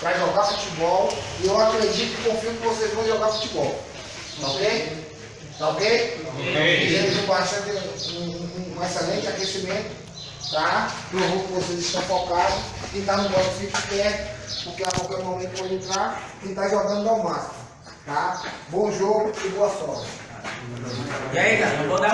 para jogar futebol e eu acredito e confio que vocês vão jogar futebol. Tá ok? Tá ok? okay. Temos um, bastante, um, um- um excelente aquecimento, tá? Eu vou que vocês estão focados. Quem está no bote fique quieto, porque a qualquer momento pode entrar. Quem está jogando dá o máximo, tá? Bom jogo e boa sorte. E aí, cara, eu vou dar